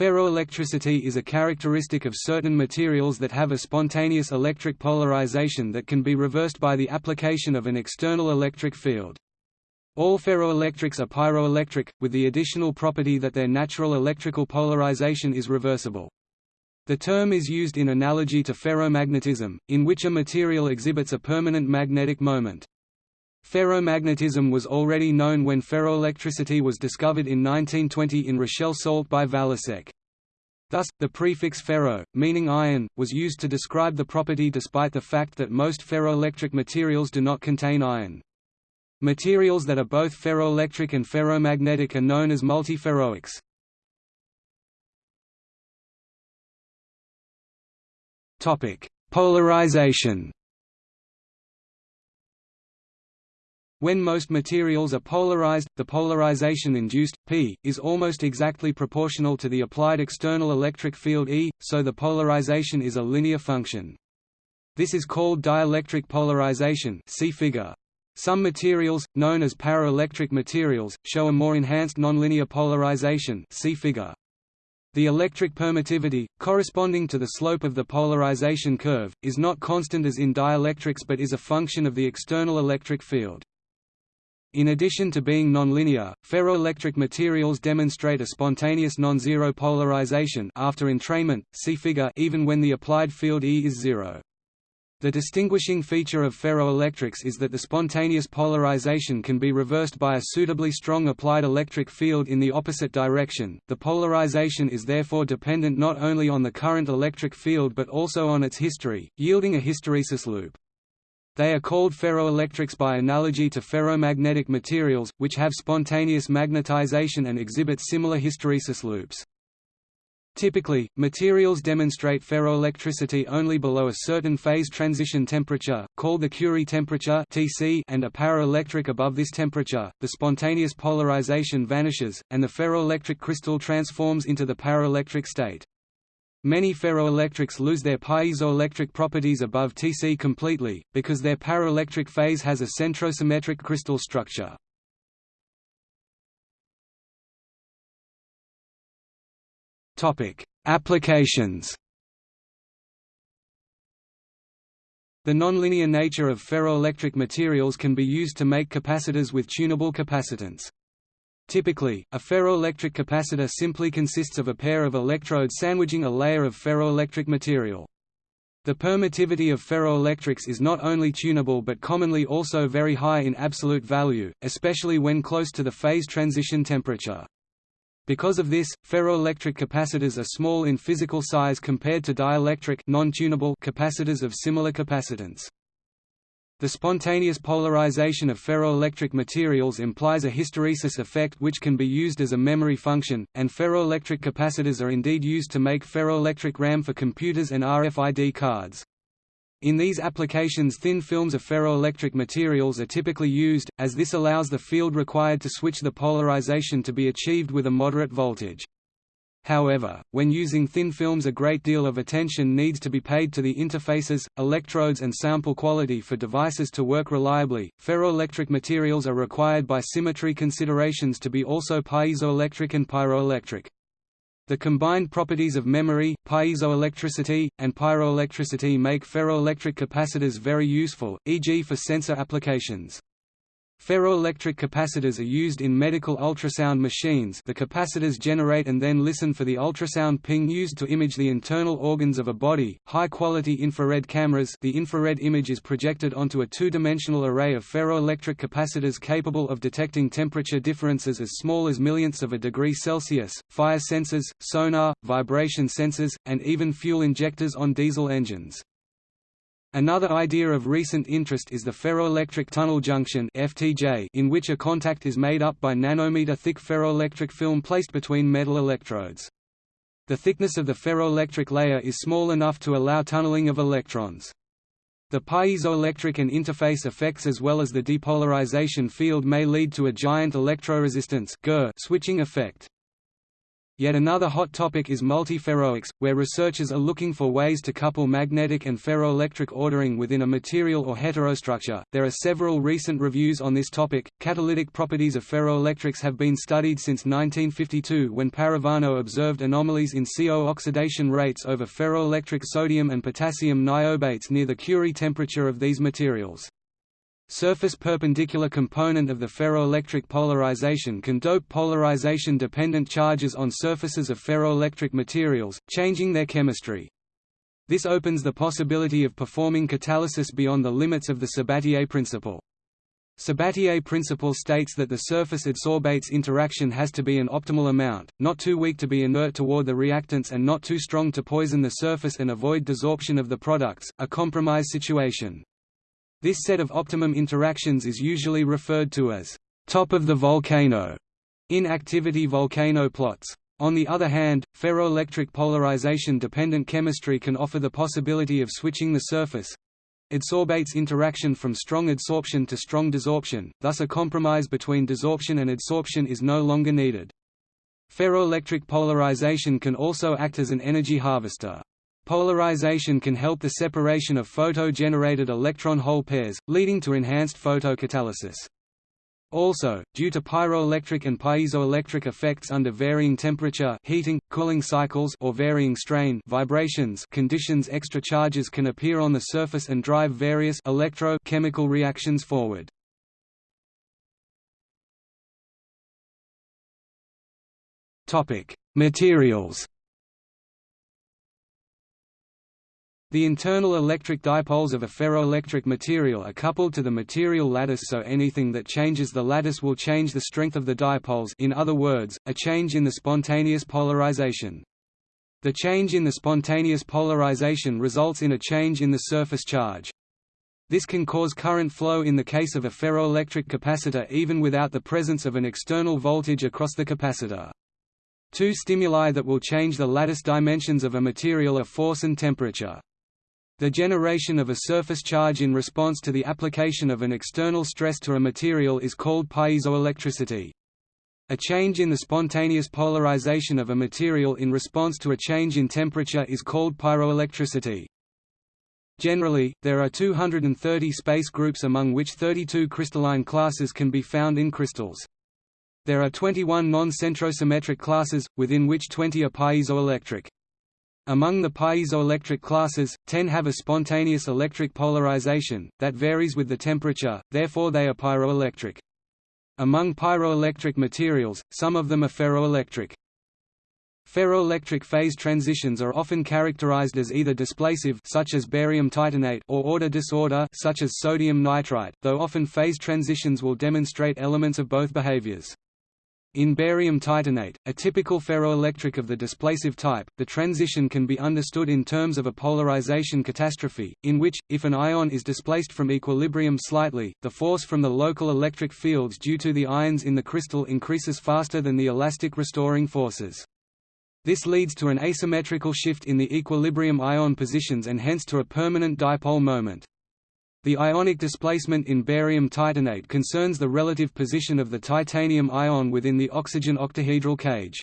Ferroelectricity is a characteristic of certain materials that have a spontaneous electric polarization that can be reversed by the application of an external electric field. All ferroelectrics are pyroelectric, with the additional property that their natural electrical polarization is reversible. The term is used in analogy to ferromagnetism, in which a material exhibits a permanent magnetic moment. Ferromagnetism was already known when ferroelectricity was discovered in 1920 in Rochelle salt by Valasek. Thus, the prefix ferro, meaning iron, was used to describe the property despite the fact that most ferroelectric materials do not contain iron. Materials that are both ferroelectric and ferromagnetic are known as multiferroics. Polarization When most materials are polarized, the polarization induced, P, is almost exactly proportional to the applied external electric field E, so the polarization is a linear function. This is called dielectric polarization see figure. Some materials, known as paraelectric materials, show a more enhanced nonlinear polarization see figure. The electric permittivity, corresponding to the slope of the polarization curve, is not constant as in dielectrics but is a function of the external electric field. In addition to being nonlinear, ferroelectric materials demonstrate a spontaneous non-zero polarization after entrainment, see figure even when the applied field E is zero. The distinguishing feature of ferroelectrics is that the spontaneous polarization can be reversed by a suitably strong applied electric field in the opposite direction. The polarization is therefore dependent not only on the current electric field but also on its history, yielding a hysteresis loop. They are called ferroelectrics by analogy to ferromagnetic materials, which have spontaneous magnetization and exhibit similar hysteresis loops. Typically, materials demonstrate ferroelectricity only below a certain phase transition temperature, called the Curie temperature (Tc), and are paraelectric above this temperature. The spontaneous polarization vanishes, and the ferroelectric crystal transforms into the paraelectric state. Many ferroelectrics lose their piezoelectric properties above Tc completely, because their paraelectric phase has a centrosymmetric crystal structure. Applications The nonlinear nature of ferroelectric materials can be used to make capacitors with tunable capacitance. Typically, a ferroelectric capacitor simply consists of a pair of electrodes sandwiching a layer of ferroelectric material. The permittivity of ferroelectrics is not only tunable but commonly also very high in absolute value, especially when close to the phase transition temperature. Because of this, ferroelectric capacitors are small in physical size compared to dielectric capacitors of similar capacitance. The spontaneous polarization of ferroelectric materials implies a hysteresis effect which can be used as a memory function, and ferroelectric capacitors are indeed used to make ferroelectric RAM for computers and RFID cards. In these applications thin films of ferroelectric materials are typically used, as this allows the field required to switch the polarization to be achieved with a moderate voltage. However, when using thin films a great deal of attention needs to be paid to the interfaces, electrodes and sample quality for devices to work reliably. Ferroelectric materials are required by symmetry considerations to be also piezoelectric and pyroelectric. The combined properties of memory, piezoelectricity, and pyroelectricity make ferroelectric capacitors very useful, e.g. for sensor applications. Ferroelectric capacitors are used in medical ultrasound machines the capacitors generate and then listen for the ultrasound ping used to image the internal organs of a body. High-quality infrared cameras the infrared image is projected onto a two-dimensional array of ferroelectric capacitors capable of detecting temperature differences as small as millionths of a degree Celsius, fire sensors, sonar, vibration sensors, and even fuel injectors on diesel engines. Another idea of recent interest is the ferroelectric tunnel junction (FTJ), in which a contact is made up by nanometer-thick ferroelectric film placed between metal electrodes. The thickness of the ferroelectric layer is small enough to allow tunneling of electrons. The piezoelectric and interface effects as well as the depolarization field may lead to a giant electroresistance switching effect. Yet another hot topic is multiferroics, where researchers are looking for ways to couple magnetic and ferroelectric ordering within a material or heterostructure. There are several recent reviews on this topic. Catalytic properties of ferroelectrics have been studied since 1952 when Parravano observed anomalies in CO oxidation rates over ferroelectric sodium and potassium niobates near the Curie temperature of these materials. Surface perpendicular component of the ferroelectric polarization can dope polarization-dependent charges on surfaces of ferroelectric materials, changing their chemistry. This opens the possibility of performing catalysis beyond the limits of the Sabatier principle. Sabatier principle states that the surface adsorbates interaction has to be an optimal amount, not too weak to be inert toward the reactants and not too strong to poison the surface and avoid desorption of the products, a compromise situation. This set of optimum interactions is usually referred to as top of the volcano in activity volcano plots. On the other hand, ferroelectric polarization-dependent chemistry can offer the possibility of switching the surface adsorbates interaction from strong adsorption to strong desorption, thus a compromise between desorption and adsorption is no longer needed. Ferroelectric polarization can also act as an energy harvester. Polarization can help the separation of photo-generated electron-hole pairs, leading to enhanced photocatalysis. Also, due to pyroelectric and piezoelectric effects under varying temperature heating, cooling cycles or varying strain vibrations conditions extra charges can appear on the surface and drive various electro-chemical reactions forward. Materials The internal electric dipoles of a ferroelectric material are coupled to the material lattice so anything that changes the lattice will change the strength of the dipoles in other words, a change in the spontaneous polarization. The change in the spontaneous polarization results in a change in the surface charge. This can cause current flow in the case of a ferroelectric capacitor even without the presence of an external voltage across the capacitor. Two stimuli that will change the lattice dimensions of a material are force and temperature. The generation of a surface charge in response to the application of an external stress to a material is called piezoelectricity. A change in the spontaneous polarization of a material in response to a change in temperature is called pyroelectricity. Generally, there are 230 space groups among which 32 crystalline classes can be found in crystals. There are 21 non-centrosymmetric classes, within which 20 are piezoelectric. Among the piezoelectric classes, 10 have a spontaneous electric polarization, that varies with the temperature, therefore they are pyroelectric. Among pyroelectric materials, some of them are ferroelectric. Ferroelectric phase transitions are often characterized as either displacive such as barium titanate or order disorder such as sodium nitrite, though often phase transitions will demonstrate elements of both behaviors. In barium titanate, a typical ferroelectric of the displacive type, the transition can be understood in terms of a polarization catastrophe, in which, if an ion is displaced from equilibrium slightly, the force from the local electric fields due to the ions in the crystal increases faster than the elastic restoring forces. This leads to an asymmetrical shift in the equilibrium ion positions and hence to a permanent dipole moment. The ionic displacement in barium titanate concerns the relative position of the titanium ion within the oxygen octahedral cage.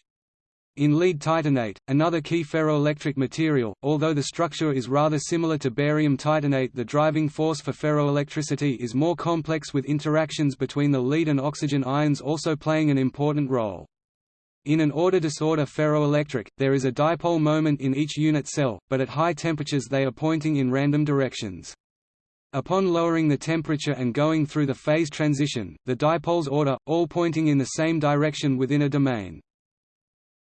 In lead titanate, another key ferroelectric material, although the structure is rather similar to barium titanate the driving force for ferroelectricity is more complex with interactions between the lead and oxygen ions also playing an important role. In an order disorder ferroelectric, there is a dipole moment in each unit cell, but at high temperatures they are pointing in random directions. Upon lowering the temperature and going through the phase transition, the dipoles order, all pointing in the same direction within a domain.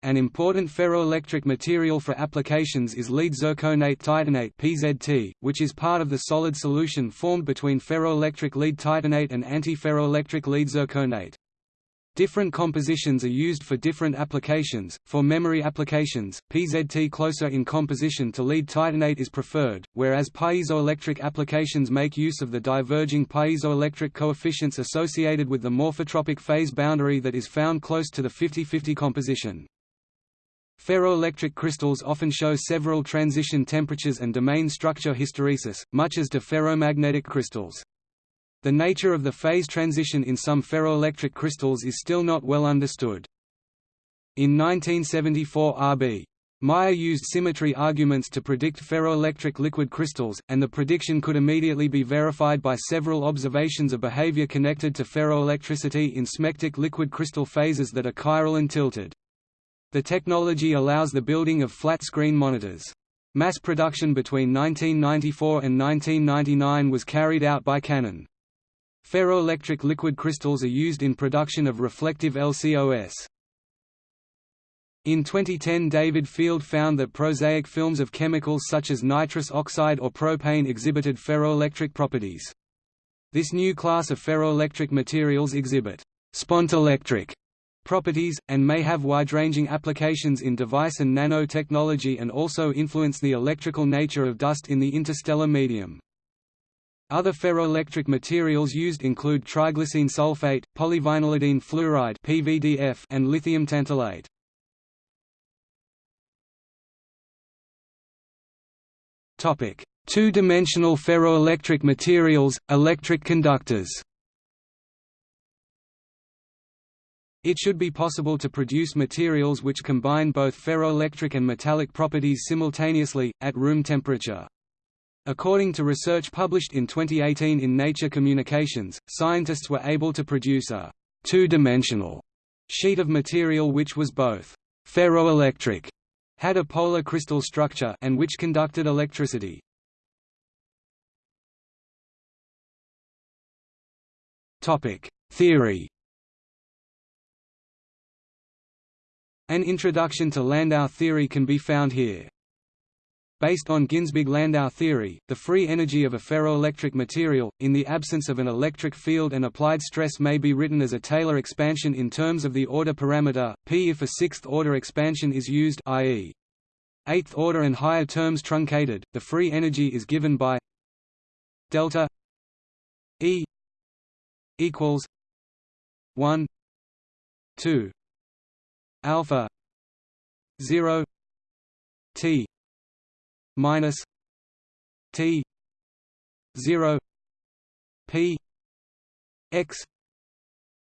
An important ferroelectric material for applications is lead zirconate titanate (PZT), which is part of the solid solution formed between ferroelectric lead titanate and antiferroelectric lead zirconate. Different compositions are used for different applications. For memory applications, PZT closer in composition to lead titanate is preferred, whereas piezoelectric applications make use of the diverging piezoelectric coefficients associated with the morphotropic phase boundary that is found close to the 50-50 composition. Ferroelectric crystals often show several transition temperatures and domain structure hysteresis, much as do ferromagnetic crystals. The nature of the phase transition in some ferroelectric crystals is still not well understood. In 1974 R.B. Meyer used symmetry arguments to predict ferroelectric liquid crystals, and the prediction could immediately be verified by several observations of behavior connected to ferroelectricity in smectic liquid crystal phases that are chiral and tilted. The technology allows the building of flat-screen monitors. Mass production between 1994 and 1999 was carried out by Canon. Ferroelectric liquid crystals are used in production of reflective LCOS. In 2010 David Field found that prosaic films of chemicals such as nitrous oxide or propane exhibited ferroelectric properties. This new class of ferroelectric materials exhibit «spontelectric» properties, and may have wide-ranging applications in device and nanotechnology and also influence the electrical nature of dust in the interstellar medium. Other ferroelectric materials used include triglycine sulfate, polyvinylidene fluoride (PVDF), and lithium tantalate. Topic: Two-dimensional ferroelectric materials, electric conductors. It should be possible to produce materials which combine both ferroelectric and metallic properties simultaneously, at room temperature. According to research published in 2018 in Nature Communications, scientists were able to produce a two-dimensional sheet of material which was both ferroelectric had a polar crystal structure and which conducted electricity. Topic: Theory. An introduction to Landau theory can be found here. Based on Ginzburg-Landau theory, the free energy of a ferroelectric material, in the absence of an electric field and applied stress may be written as a Taylor expansion in terms of the order parameter, p if a sixth-order expansion is used i.e. eighth-order and higher terms truncated, the free energy is given by delta E equals 1 2 alpha 0 t minus T zero P X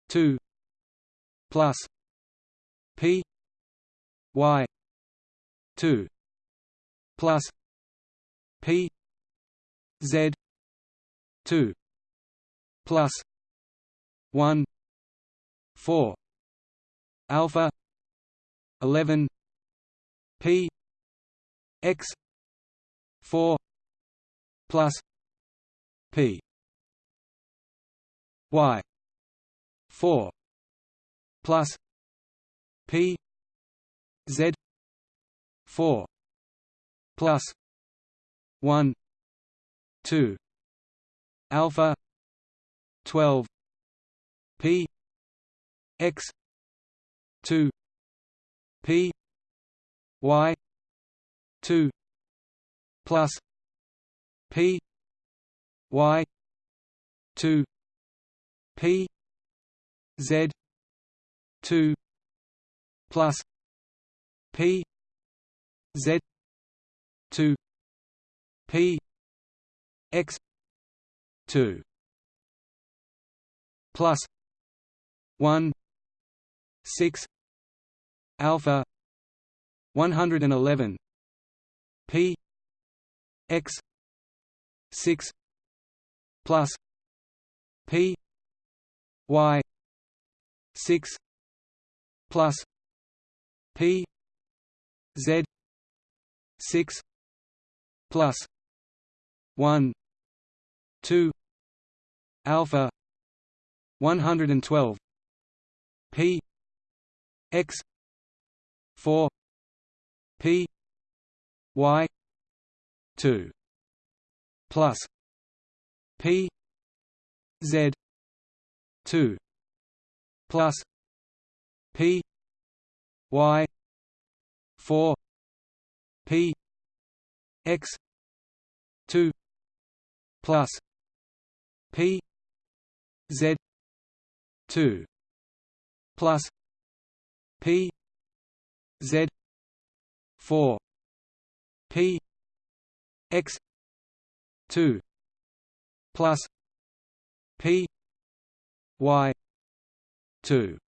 two plus P Y two plus P Z two plus one four alpha eleven P X 4 plus p y 4 plus p z 4 plus 1 2 alpha 12 p x 2 p y 2 plus P Y two P Z two plus P Z two P X two plus one six alpha one hundred and eleven P x 6 plus p y 6 plus p z 6 plus 1 2 alpha 112 p x 4 p y 2 plus p z 2 plus p y 4 p x 2 plus p z 2 plus p z 4 p x 2 plus p y 2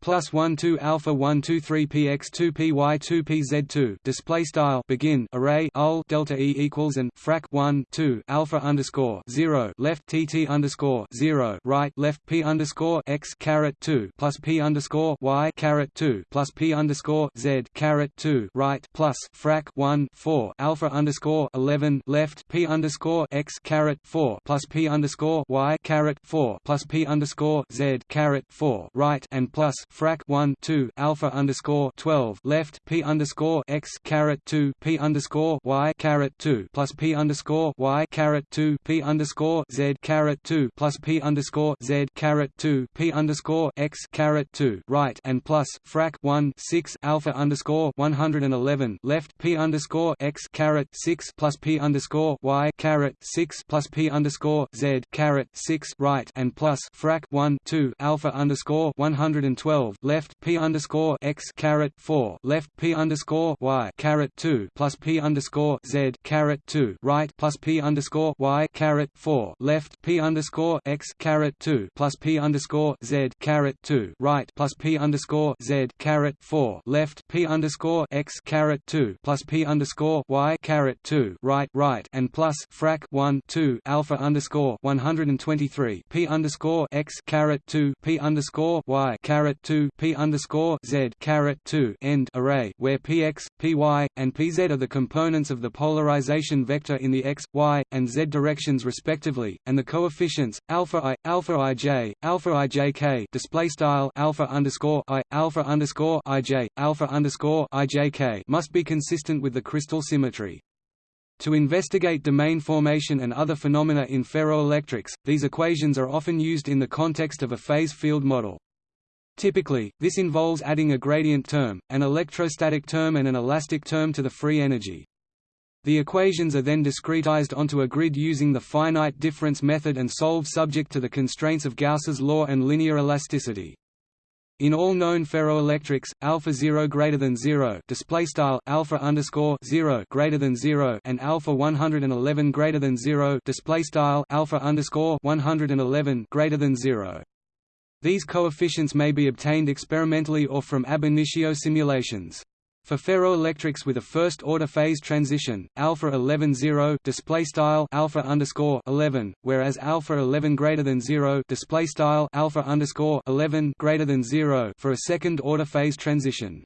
plus 1 2 alpha 1 2 3 px 2 py 2 pz 2 display style. Begin. Array. Ul delta e equals and frac 1 2 alpha underscore 0 left tt underscore 0 right. Left p underscore x caret 2 plus p underscore y caret 2 plus p underscore z caret 2 right. Plus frac 1 4 alpha underscore 11 left p underscore x caret 4 plus p underscore y caret 4 plus p underscore z caret 4 right. And plus frac 1 2 alpha underscore 12 left p underscore x caret 2 p underscore y caret 2 plus p underscore y caret 2 p underscore z caret 2 plus p underscore z caret 2 p underscore x caret 2 right and plus frac 1 6 alpha underscore 111 left p underscore x caret 6 plus p underscore y caret 6 plus p underscore z caret 6 right and plus frac 1 2 alpha underscore 112 12 left p underscore x caret 4 left p underscore y caret 2 plus p underscore z caret 2 right plus p underscore y caret 4 left p underscore x caret 2 plus p underscore z caret 2 right plus p underscore z caret 4 left p underscore x caret 2 plus p underscore y caret 2 right right and plus frac 1 2 alpha underscore 123 p underscore x caret 2 p underscore y caret 2 p underscore z caret 2 end array where px, py, and pz are the components of the polarization vector in the x, y, and z directions respectively, and the coefficients alpha i, alpha ij, alpha ijk display style alpha underscore i, alpha underscore ij, alpha underscore ijk must be consistent with the crystal symmetry. To investigate domain formation and other phenomena in ferroelectrics, these equations are often used in the context of a phase field model. Typically, this involves adding a gradient term, an electrostatic term and an elastic term to the free energy. The equations are then discretized onto a grid using the finite difference method and solved subject to the constraints of Gauss's law and linear elasticity. In all known ferroelectrics, alpha 0 greater than 0 display style alpha underscore 0 greater than 0 and alpha 111 greater than 0 display style alpha underscore 111 greater than 0. These coefficients may be obtained experimentally or from ab initio simulations. For ferroelectrics with a first-order phase transition, alpha 11 0 display style alpha underscore 11, whereas alpha 11 greater than 0 display style alpha underscore 11 greater than 0 for a second-order phase transition.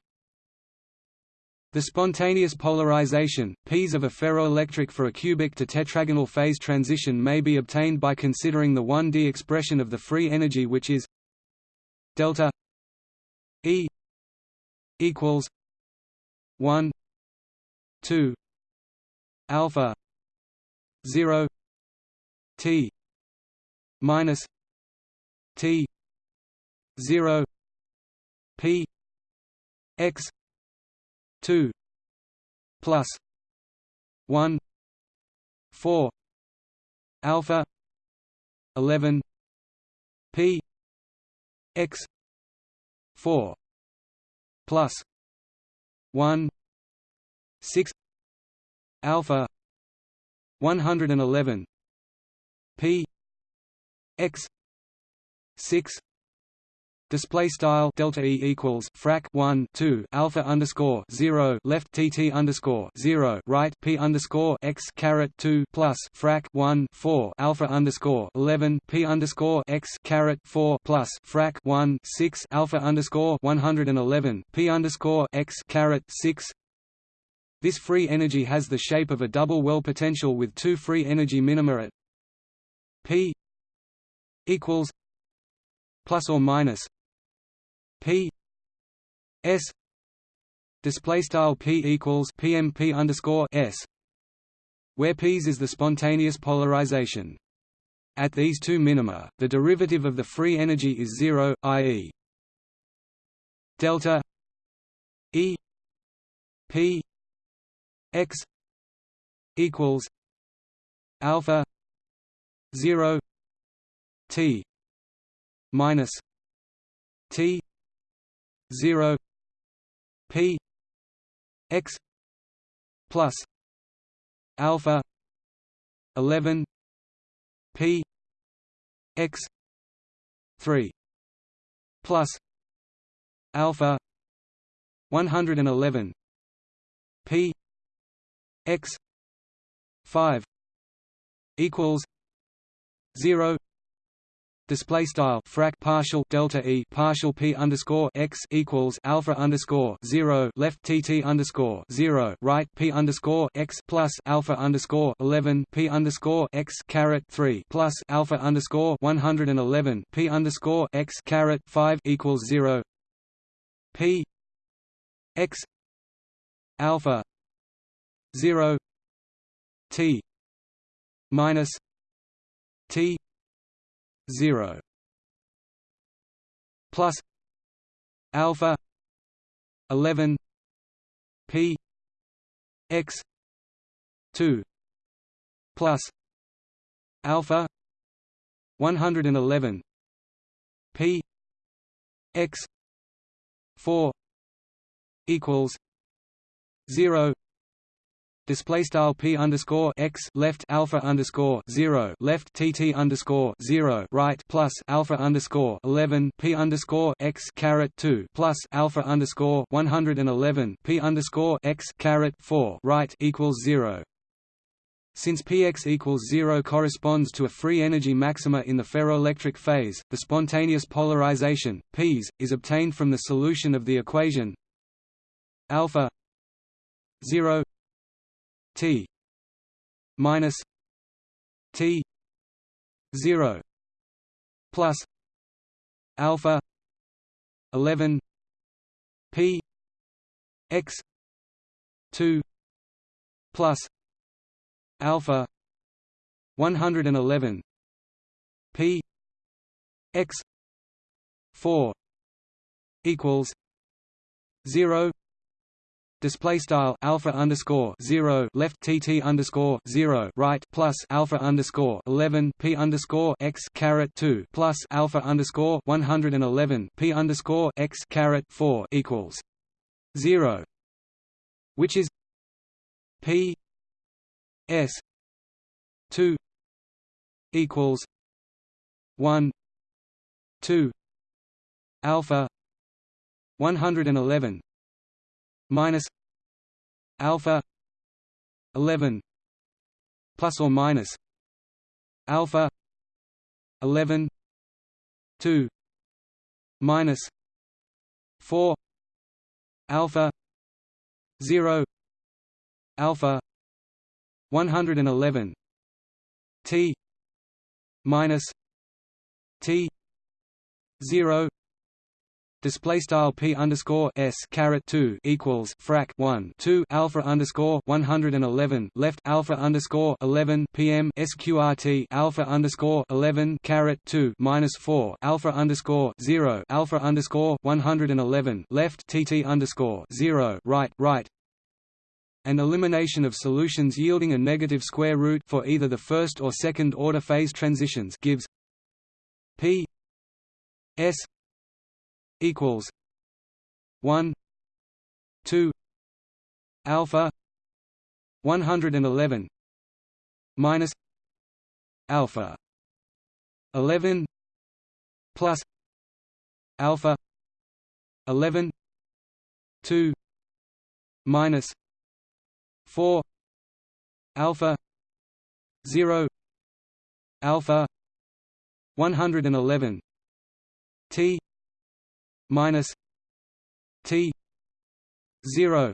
The spontaneous polarization, P's of a ferroelectric for a cubic to tetragonal phase transition may be obtained by considering the 1D expression of the free energy which is delta E equals one two alpha zero T minus T zero P X two plus one four alpha eleven P x 4 plus 1 6 alpha 111 p x 6 display style delta e equals frac 1 2 alpha underscore 0 left tt underscore 0 right p underscore x caret 2 plus frac 1 4 alpha underscore 11 p underscore x caret 4 plus frac 1 6 alpha underscore 111 p underscore x caret 6 this free energy has the shape of a double well potential with two free energy minima at p equals plus or minus P S display style P equals PMP underscore S where P's is the spontaneous polarization. At these two minima, the derivative of the free energy is zero, i.e. delta E P X equals alpha zero T minus T 0 p x plus alpha 11 p x 3 plus alpha 111 p x 5 equals 0 display style frac partial delta e partial p underscore x equals alpha underscore zero left tt underscore zero right p underscore x plus alpha underscore eleven p underscore x caret three plus alpha underscore one hundred and eleven p underscore x caret five equals zero. P x alpha zero t minus t 0 plus alpha 11 p x 2 plus alpha 111 p x 4 equals 0 display style p underscore x left alpha underscore zero left tt underscore zero right plus alpha underscore eleven p underscore x caret two plus alpha underscore one hundred and eleven p underscore x caret four right equals zero. Since px equals 0 corresponds to a free energy maxima in the ferroelectric phase, the spontaneous polarization, Ps, is obtained from the solution of the equation alpha 0 T minus T zero plus alpha eleven P X two plus alpha one hundred and eleven P X four equals zero display style alpha underscore zero left tt underscore zero right plus alpha underscore eleven p underscore x caret two plus alpha underscore one hundred and eleven p underscore x caret four equals zero, which is p s two equals one two alpha one hundred and eleven minus alpha 11 plus or minus alpha 11 2 minus 4 alpha 0 alpha 111 t minus t 0 display style p underscore s caret 2 equals frac 1 2 alpha underscore 111 left alpha underscore 11 pm sqrt alpha underscore 11 caret 2 minus 4 alpha underscore 0 alpha underscore 111 left tt underscore 0 right right. And elimination of solutions yielding a negative square root for either the first or second order phase transitions gives p s equals one two alpha one hundred and eleven minus alpha eleven plus alpha eleven two minus four alpha zero alpha one hundred and eleven T minus T zero.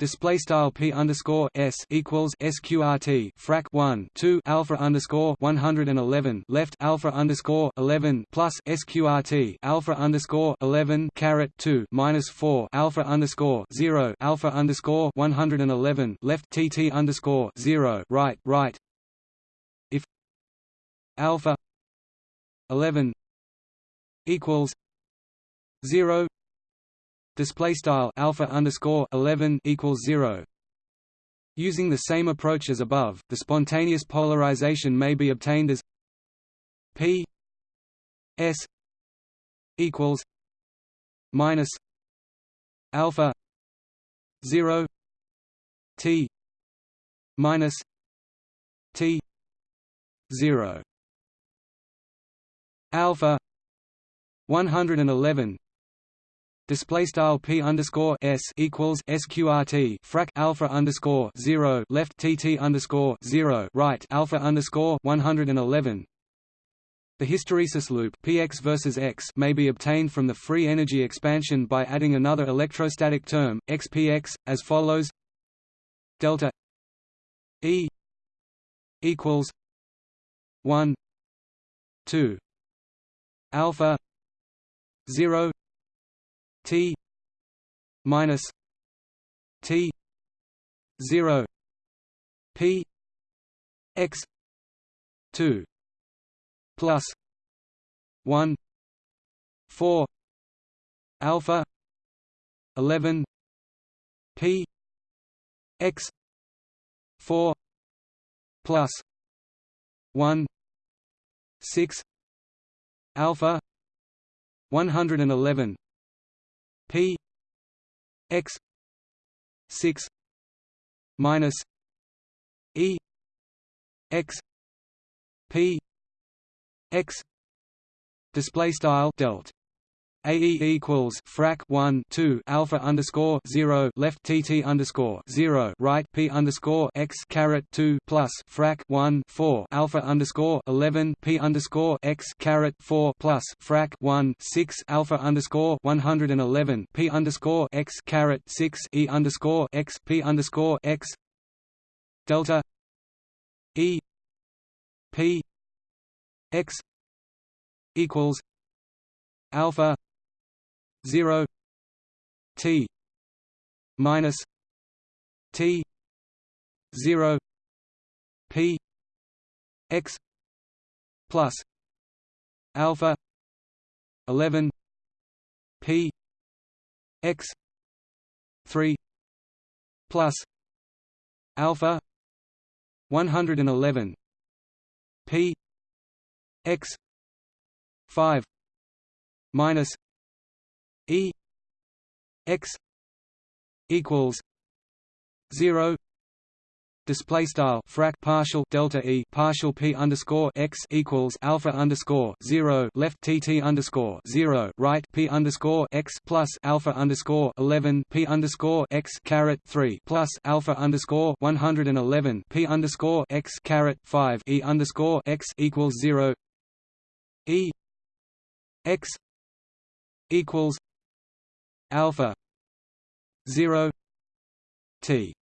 Display style p underscore s equals sqrt frac 1 2 alpha underscore 111 left alpha underscore 11 plus sqrt alpha underscore 11 caret 2 minus 4 alpha underscore 0 alpha underscore 111 left tt underscore 0 right right. If alpha 11 equals zero. Display style alpha underscore 11 equals 0 using the same approach as above the spontaneous polarization may be obtained as p s equals minus alpha 0 t minus t 0 alpha 111 display style p underscore s equals sqrt frac alpha underscore zero left tt underscore zero right alpha underscore one hundred and eleven. The hysteresis loop px versus x may be obtained from the free energy expansion by adding another electrostatic term xpx as follows delta e equals 1 2 alpha 0 t minus t 0 p x 2 plus 1 4 alpha 11 p x 4 plus 1 6 alpha 111 p x 6 minus e x p x display style delt AE equals frac 1 2 alpha underscore 0 left TT underscore 0 right P underscore x caret 2 plus frac 1 4 alpha underscore 11 P underscore x caret 4 plus frac 1 6 alpha underscore 111 P underscore x caret 6 E underscore x P underscore x delta E P x equals alpha 0 t minus t 0 p x plus alpha 11 p x 3 plus alpha 111 p x 5 minus E x equals zero display style frac partial delta e partial p underscore x equals alpha underscore zero left tt underscore zero right p underscore x plus alpha underscore eleven p underscore x caret three plus alpha underscore one hundred and eleven p underscore x caret five e underscore x equals zero e x equals alpha 0 t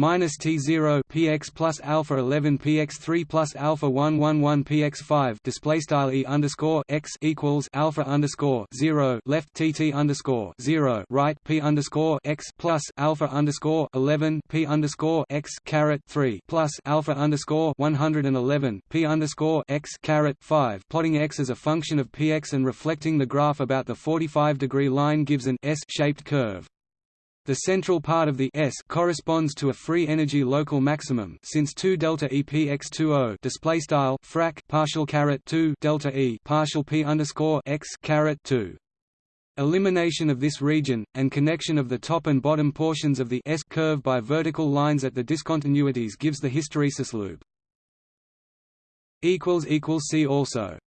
minus T0 px plus alpha 11 px 3 plus alpha 111 px 5 display style e underscore x equals alpha underscore 0 left tt underscore 0 right p underscore x plus alpha underscore 11 p underscore x caret 3 plus alpha underscore 111 p underscore x caret 5 plotting x as a function of px and reflecting the graph about the 45 degree line gives an S-shaped curve. The central part of the S corresponds to a free energy local maximum since 2 delta E P x 20 display style frac partial caret 2 delta E partial P underscore x caret 2. Elimination of this region, and connection of the top and bottom portions of the S curve by vertical lines at the discontinuities gives the hysteresis loop. See also